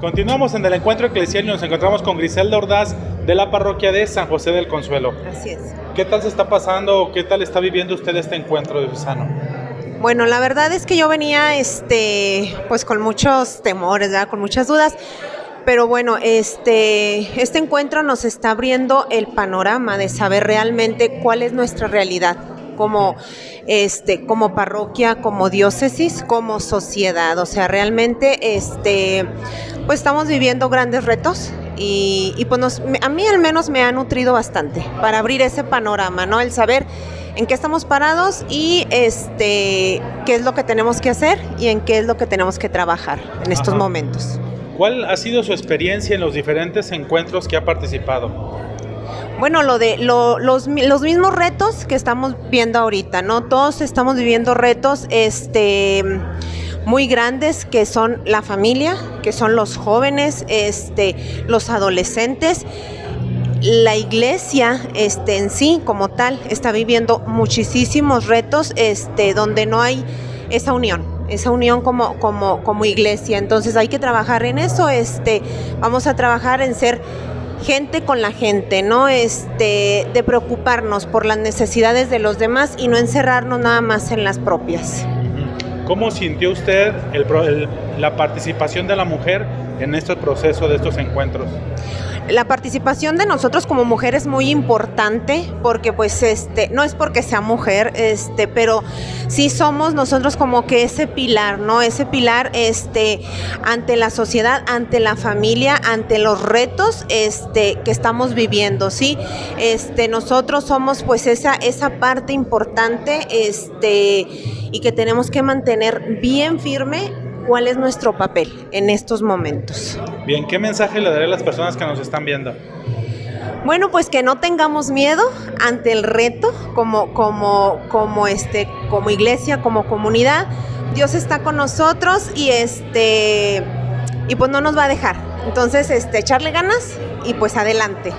Continuamos en el encuentro eclesial y nos encontramos con Griselda Ordaz de la parroquia de San José del Consuelo. Así es. ¿Qué tal se está pasando? ¿Qué tal está viviendo usted este encuentro de Susano? Bueno, la verdad es que yo venía este, pues con muchos temores, ¿verdad? con muchas dudas. Pero bueno, este, este encuentro nos está abriendo el panorama de saber realmente cuál es nuestra realidad como, este, como parroquia, como diócesis, como sociedad. O sea, realmente este, pues estamos viviendo grandes retos y, y pues nos, a mí al menos me ha nutrido bastante para abrir ese panorama, ¿no? El saber en qué estamos parados y este, qué es lo que tenemos que hacer y en qué es lo que tenemos que trabajar en estos Ajá. momentos. ¿Cuál ha sido su experiencia en los diferentes encuentros que ha participado? Bueno, lo de lo- los, los mismos retos que estamos viendo ahorita, ¿no? Todos estamos viviendo retos este muy grandes que son la familia, que son los jóvenes, este, los adolescentes. La iglesia este, en sí, como tal, está viviendo muchísimos retos este, donde no hay esa unión, esa unión como, como, como iglesia. Entonces hay que trabajar en eso. Este, vamos a trabajar en ser gente con la gente, ¿no? Este, de preocuparnos por las necesidades de los demás y no encerrarnos nada más en las propias. ¿Cómo sintió usted el la participación de la mujer en este proceso de estos encuentros? La participación de nosotros como mujer es muy importante porque pues este no es porque sea mujer, este, pero sí somos nosotros como que ese pilar, ¿no? Ese pilar este ante la sociedad, ante la familia, ante los retos este que estamos viviendo, ¿sí? Este nosotros somos pues esa esa parte importante este y que tenemos que mantener bien firme cuál es nuestro papel en estos momentos. Bien, ¿qué mensaje le daré a las personas que nos están viendo? Bueno, pues que no tengamos miedo ante el reto como, como, como, este, como iglesia, como comunidad. Dios está con nosotros y este y pues no nos va a dejar. Entonces, este, echarle ganas y pues adelante.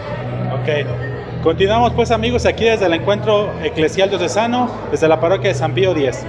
Ok. Continuamos pues amigos aquí desde el encuentro eclesial diocesano, desde la parroquia de San Pío X.